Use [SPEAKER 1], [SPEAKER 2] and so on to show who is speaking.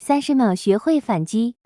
[SPEAKER 1] 三十秒学会反击。